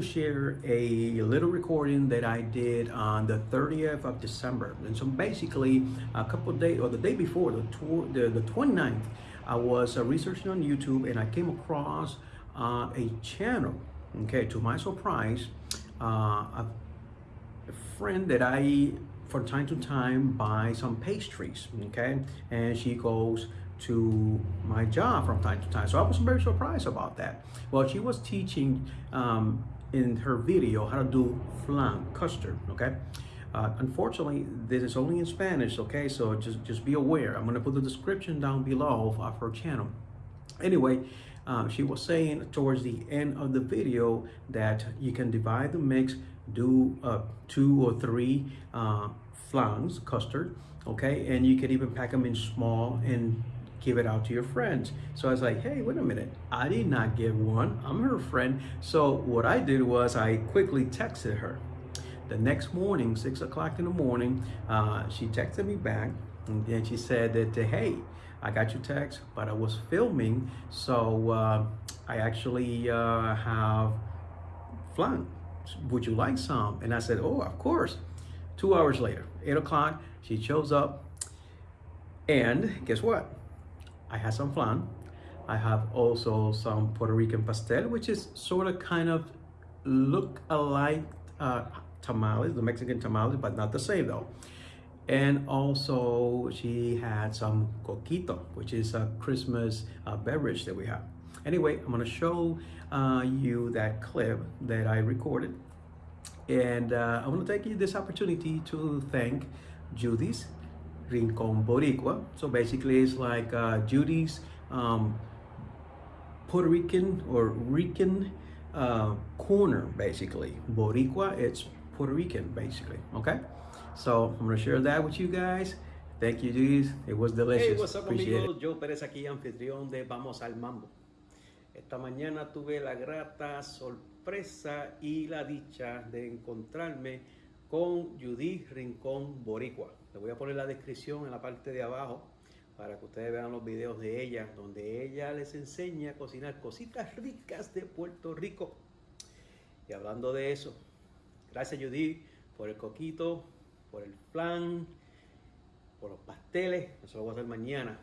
to share a little recording that I did on the 30th of December. And so basically a couple days or the day before the tour, the, the 29th, I was uh, researching on YouTube and I came across uh, a channel. Okay, to my surprise, uh, a, a friend that I from time to time buy some pastries okay and she goes to my job from time to time so i was very surprised about that well she was teaching um, in her video how to do flan custard okay? Uh, unfortunately this is only in spanish okay? So just just be aware. I'm to put the description down below of her channel. Anyway uh, she was saying towards the end of the video that you can divide the mix do uh, two or three uh, flans, custard, okay? And you can even pack them in small and give it out to your friends. So I was like, hey, wait a minute. I did not get one. I'm her friend. So what I did was I quickly texted her. The next morning, six o'clock in the morning, uh, she texted me back and then she said that, hey, I got your text, but I was filming. So uh, I actually uh, have flan. Would you like some? And I said, oh, of course. Two hours later, eight o'clock, she shows up. And guess what? I have some flan. I have also some Puerto Rican pastel, which is sort of kind of look alike uh, tamales, the Mexican tamales, but not the same though. And also she had some coquito, which is a Christmas uh, beverage that we have. Anyway, I'm gonna show uh, you that clip that I recorded and uh, I want to take you this opportunity to thank Judy's Rincon Boricua. So basically it's like uh, Judy's um, Puerto Rican or Rican uh, corner, basically. Boricua, it's Puerto Rican, basically, okay? So I'm gonna share that with you guys. Thank you, Judy's. It was delicious. Hey, what's up, amigos? Joe Pérez aquí, anfitrión de Vamos al Mambo. Esta mañana tuve la grata sorpresa y la dicha de encontrarme con Judith Rincón Boricua. Le voy a poner la descripción en la parte de abajo para que ustedes vean los videos de ella, donde ella les enseña a cocinar cositas ricas de Puerto Rico. Y hablando de eso, gracias Judith por el coquito, por el plan, por los pasteles, eso lo voy a hacer mañana.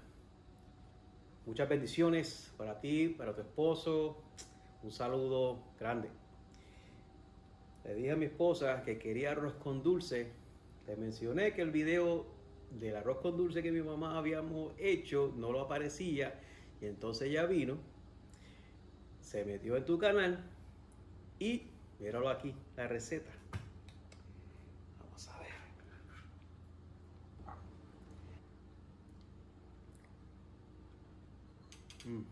Muchas bendiciones para ti, para tu esposo, un saludo grande. Le dije a mi esposa que quería arroz con dulce. Le mencioné que el video del arroz con dulce que mi mamá habíamos hecho no lo aparecía. Y entonces ella vino, se metió en tu canal y míralo aquí, la receta. Vamos a ver. Mm.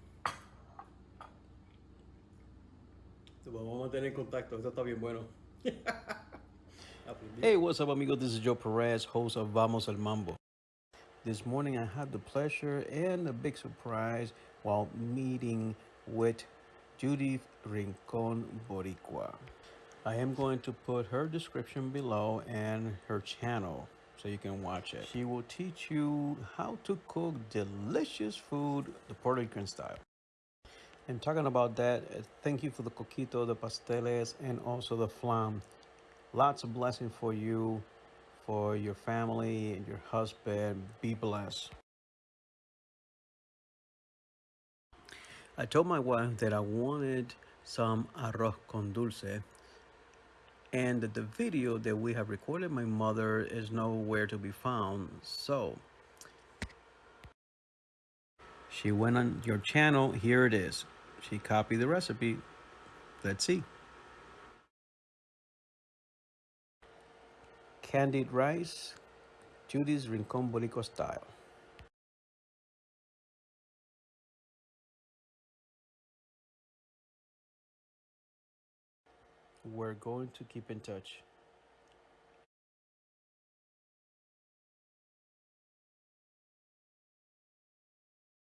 Vamos a mantener contacto, esto está bien bueno. Hey, what's up, amigo? This is Joe Perez, host of Vamos al Mambo. This morning, I had the pleasure and a big surprise while meeting with Judith Rincon Boricua. I am going to put her description below and her channel so you can watch it. She will teach you how to cook delicious food the Puerto Rican style. And talking about that, uh, thank you for the coquito, the pasteles, and also the flan. Lots of blessing for you, for your family and your husband. Be blessed. I told my wife that I wanted some arroz con dulce and the video that we have recorded my mother is nowhere to be found. So she went on your channel. Here it is. She copied the recipe. Let's see. Candied rice, Judy's Rincon Boricua style. We're going to keep in touch.